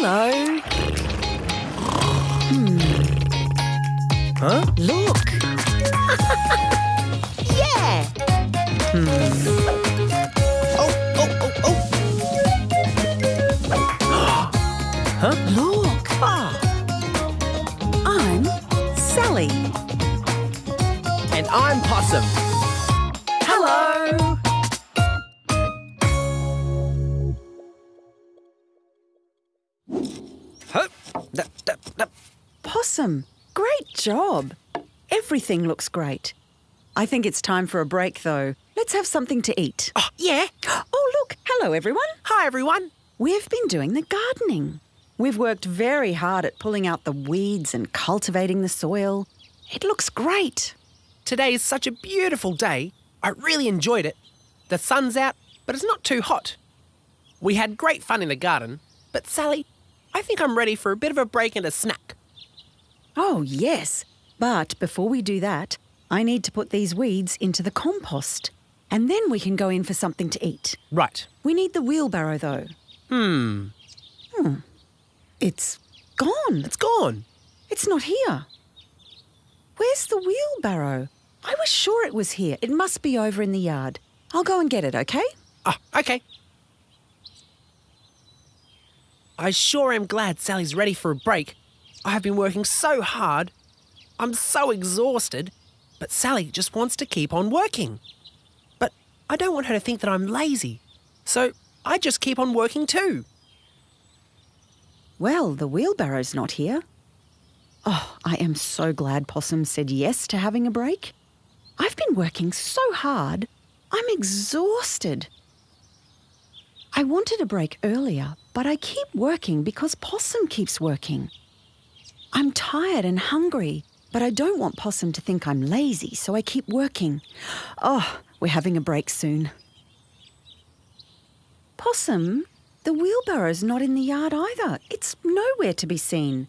Hello. Huh? Look. Yeah! Hmm. Oh, oh, oh, oh. huh? Look. Ah, I'm Sally. and I'm Possum. Possum, great job. Everything looks great. I think it's time for a break, though. Let's have something to eat. Oh, yeah. Oh, look. Hello, everyone. Hi, everyone. We've been doing the gardening. We've worked very hard at pulling out the weeds and cultivating the soil. It looks great. Today is such a beautiful day. I really enjoyed it. The sun's out, but it's not too hot. We had great fun in the garden, but Sally, I think I'm ready for a bit of a break and a snack. Oh, yes. But before we do that, I need to put these weeds into the compost. And then we can go in for something to eat. Right. We need the wheelbarrow, though. Hmm. Hmm. It's gone. It's gone. It's not here. Where's the wheelbarrow? I was sure it was here. It must be over in the yard. I'll go and get it, okay? Ah, okay. I sure am glad Sally's ready for a break. I have been working so hard. I'm so exhausted. But Sally just wants to keep on working. But I don't want her to think that I'm lazy. So I just keep on working too. Well, the wheelbarrow's not here. Oh, I am so glad Possum said yes to having a break. I've been working so hard. I'm exhausted. I wanted a break earlier, but I keep working because Possum keeps working. I'm tired and hungry, but I don't want Possum to think I'm lazy, so I keep working. Oh, we're having a break soon. Possum, the wheelbarrow's not in the yard either. It's nowhere to be seen.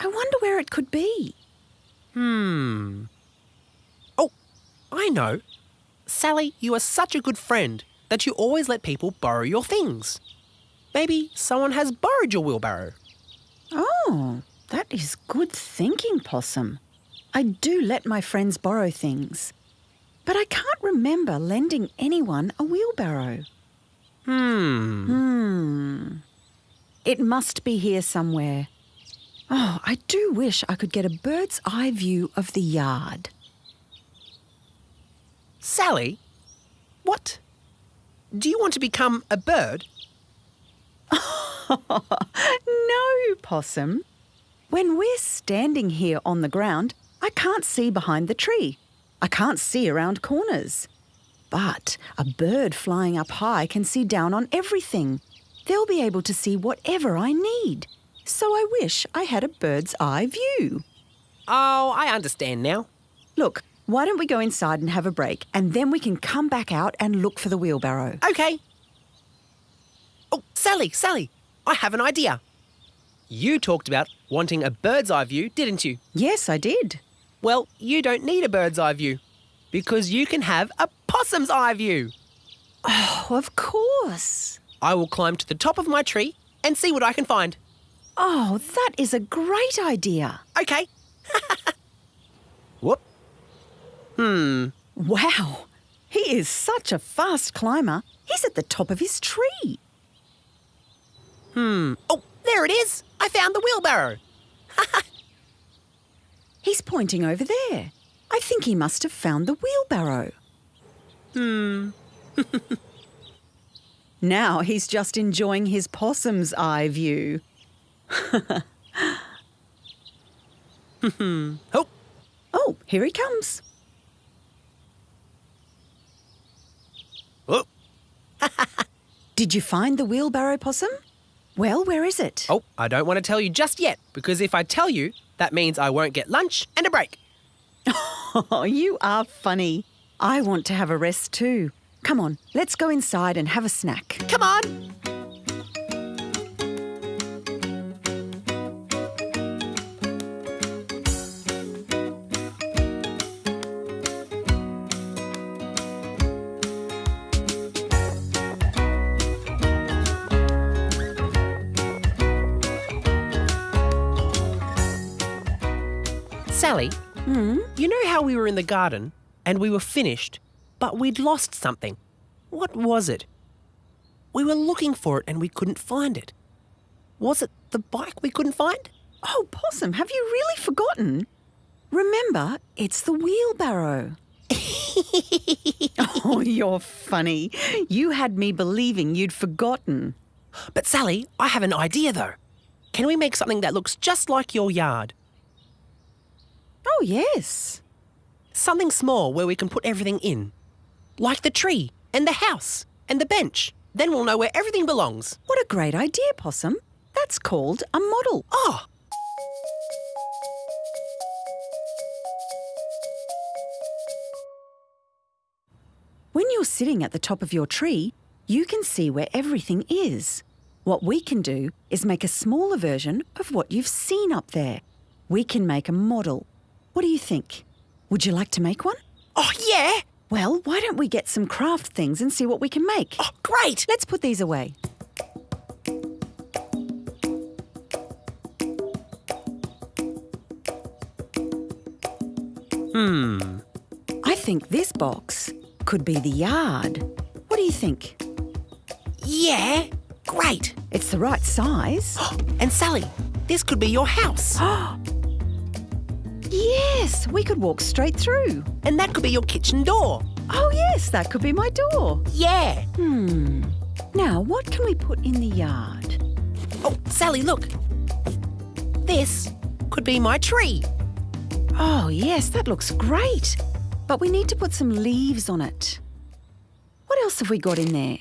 I wonder where it could be. Hmm. Oh, I know. Sally, you are such a good friend that you always let people borrow your things. Maybe someone has borrowed your wheelbarrow. Oh, that is good thinking, Possum. I do let my friends borrow things, but I can't remember lending anyone a wheelbarrow. Hmm. Hmm. It must be here somewhere. Oh, I do wish I could get a bird's eye view of the yard. Sally? What? Do you want to become a bird? no, Possum. When we're standing here on the ground, I can't see behind the tree. I can't see around corners. But a bird flying up high can see down on everything. They'll be able to see whatever I need. So I wish I had a bird's eye view. Oh, I understand now. Look, why don't we go inside and have a break, and then we can come back out and look for the wheelbarrow? Okay. Oh, Sally, Sally, I have an idea. You talked about wanting a bird's eye view, didn't you? Yes, I did. Well, you don't need a bird's eye view because you can have a possum's eye view. Oh, of course. I will climb to the top of my tree and see what I can find. Oh, that is a great idea. Okay. Whoop. Hmm. Wow, he is such a fast climber. He's at the top of his tree. Hmm. Oh, there it is. I found the wheelbarrow. Ha ha! He's pointing over there. I think he must have found the wheelbarrow. Hmm. Now he's just enjoying his possum's eye view. Oh, Oh, here he comes. Oh, Did you find the wheelbarrow, Possum? Well, where is it? oh, I don't want to tell you just yet because if I tell you, that means I won't get lunch and a break. Oh, you are funny. I want to have a rest too. Come on, let's go inside and have a snack. Come on. Sally, Hmm? you know how we were in the garden and we were finished, but we'd lost something? What was it? We were looking for it and we couldn't find it. Was it the bike we couldn't find? Oh, Possum, have you really forgotten? Remember, it's the wheelbarrow. oh, you're funny. You had me believing you'd forgotten. But Sally, I have an idea though. Can we make something that looks just like your yard? Oh, yes. Something small where we can put everything in. Like the tree and the house and the bench. Then we'll know where everything belongs. What a great idea, Possum. That's called a model. Oh, When you're sitting at the top of your tree, you can see where everything is. What we can do is make a smaller version of what you've seen up there. We can make a model. What do you think? Would you like to make one? oh yeah. Well, why don't we get some craft things and see what we can make? Oh, great. Let's put these away. Hmm. I think this box could be the yard. What do you think? Yeah. Great. It's the right size. And Sally, this could be your house. yes, we could walk straight through. And that could be your kitchen door. Oh, yes, that could be my door. Yeah. Hmm. Now, what can we put in the yard? Oh, Sally, look. This could be my tree. Oh, yes, that looks great. But we need to put some leaves on it. What else have we got in there?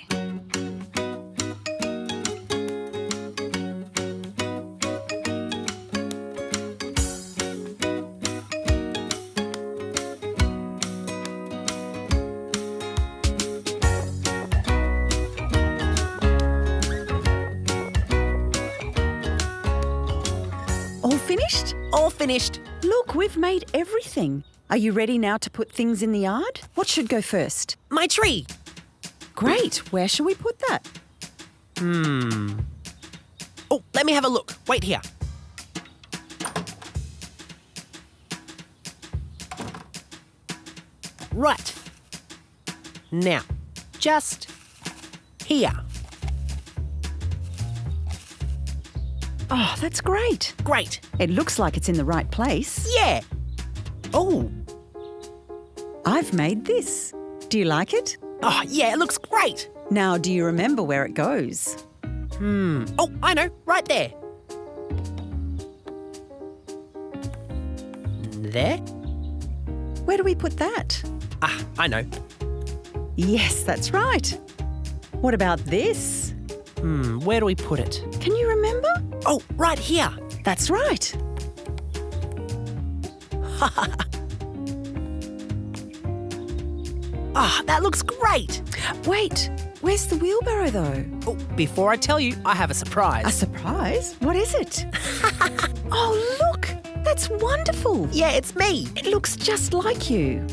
All finished. Look, we've made everything. Are you ready now to put things in the yard? What should go first? My tree. Great. Where shall we put that? Hmm. Oh, let me have a look. Wait here. Right. Now, just here. Oh, that's great. Great. It looks like it's in the right place. Yeah. Oh, I've made this. Do you like it? oh, yeah, it looks great. Now, do you remember where it goes? Hmm. Oh, I know, right there. There? Where do we put that? Ah, I know. Yes, that's right. What about this? Hmm, where do we put it? Can you remember? Oh, right here. That's right. Ah, that looks great. Wait, where's the wheelbarrow though? Oh, before I tell you, I have a surprise. A surprise? What is it? oh, look! That's wonderful! yeah, it's me. It looks just like you.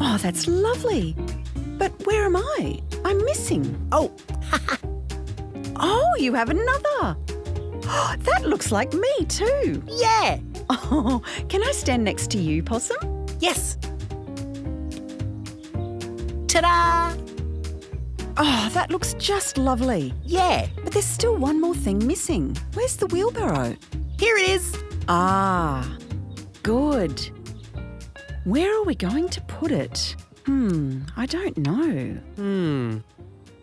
Oh, that's lovely. But where am I? I'm missing. Oh, Oh, you have another. that looks like me too. yeah. Oh, can I stand next to you, Possum? Yes. Ta-da! Oh, that looks just lovely. Yeah, But there's still one more thing missing. Where's the wheelbarrow? here it is. Ah, good. Where are we going to put it? Hmm, I don't know. Hmm.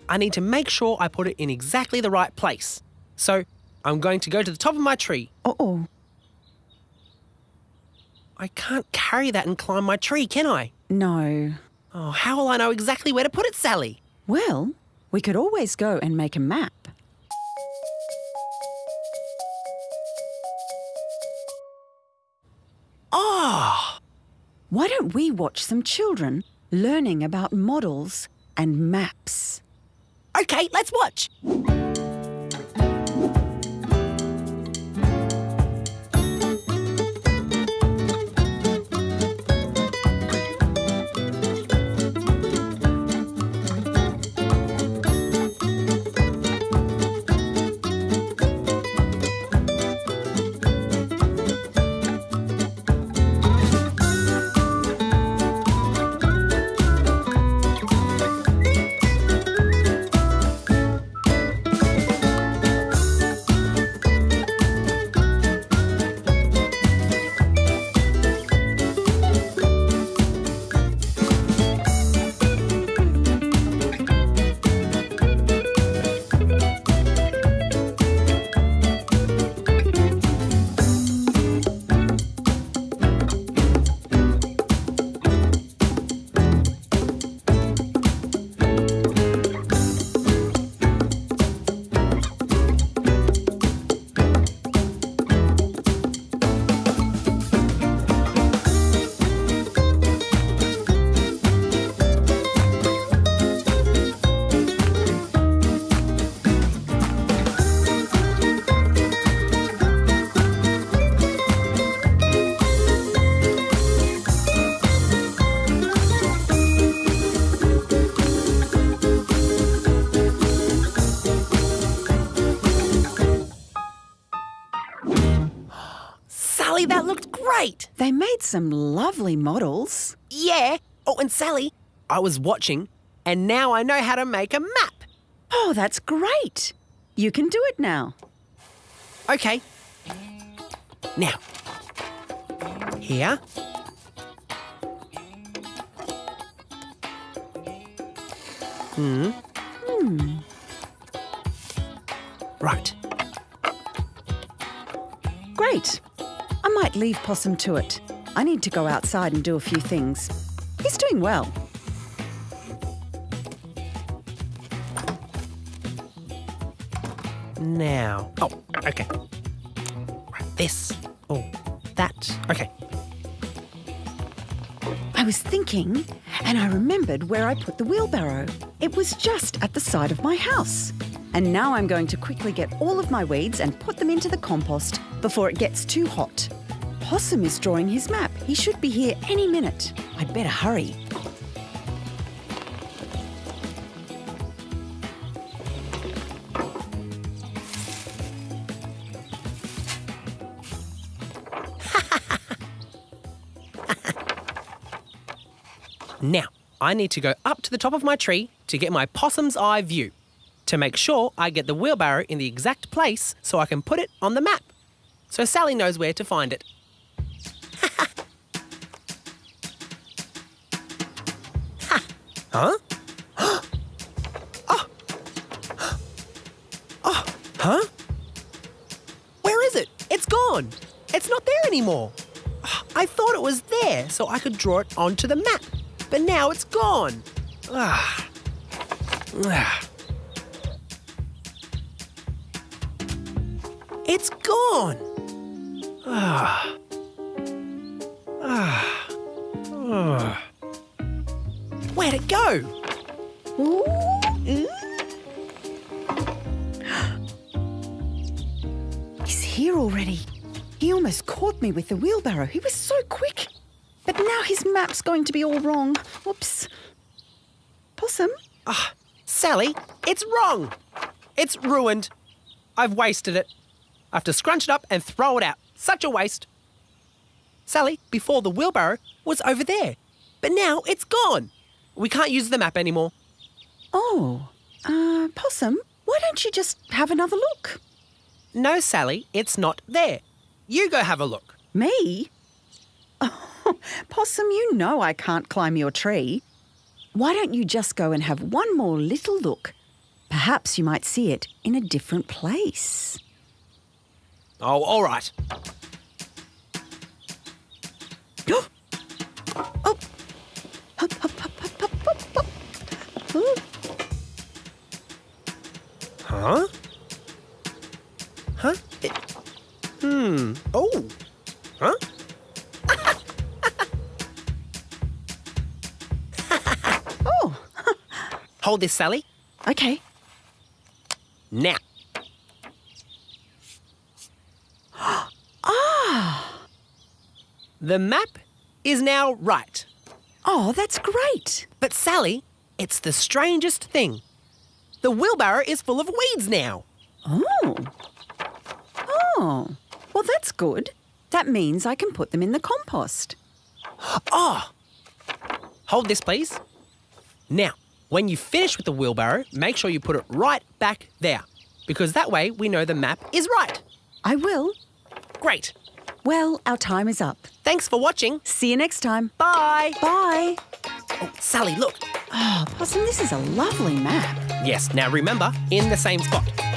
I need to make sure I put it in exactly the right place. So, I'm going to go to the top of my tree. Uh oh. I can't carry that and climb my tree, can I? No. Oh, how will I know exactly where to put it, Sally? Well, we could always go and make a map. Oh, Why don't we watch some children learning about models and maps? okay, let's watch. They made some lovely models. Yeah. Oh, and Sally, I was watching, and now I know how to make a map. Oh, that's great. You can do it now. Okay. Now, here. Hmm. Hmm. Right. Great. I might leave Possum to it. I need to go outside and do a few things. He's doing well. Now. Oh, okay. Right, this. Oh, that. Okay. I was thinking, and I remembered where I put the wheelbarrow. It was just at the side of my house. And now I'm going to quickly get all of my weeds and put them into the compost before it gets too hot. Possum is drawing his map. He should be here any minute. I'd better hurry. Now, I need to go up to the top of my tree to get my possum's eye view to make sure I get the wheelbarrow in the exact place so I can put it on the map. So Sally knows where to find it. Huh? oh. oh. Huh? Where is it? It's gone. It's not there anymore. I thought it was there so I could draw it onto the map, but now it's gone. Ah. Ah. It's gone. Ah. Ah. Ah. Where'd it go? Ooh. He's here already. He almost caught me with the wheelbarrow. He was so quick. But now his map's going to be all wrong. Whoops. Possum? Ah, Sally, it's wrong. It's ruined. I've wasted it. I have to scrunch it up and throw it out. Such a waste. Sally, before the wheelbarrow was over there, but now it's gone. We can't use the map anymore. Oh, uh, Possum, why don't you just have another look? No, Sally, it's not there. You go have a look. Me? Oh, Possum, you know I can't climb your tree. Why don't you just go and have one more little look? Perhaps you might see it in a different place. Oh, all right. oh. Huh? Huh? It... Hmm. Oh. Huh? Oh, Hold this, Sally. okay. Now. Ah, The map is now right. oh, that's great. But Sally, it's the strangest thing. The wheelbarrow is full of weeds now. Oh. Oh, well, that's good. That means I can put them in the compost. Oh! Hold this, please. Now, when you finish with the wheelbarrow, make sure you put it right back there. Because that way we know the map is right. I will. Great. Well, our time is up. Thanks for watching. See you next time. Bye. Bye. Oh, Sally, look. Oh, Possum, this is a lovely map. Yes, now remember, in the same spot.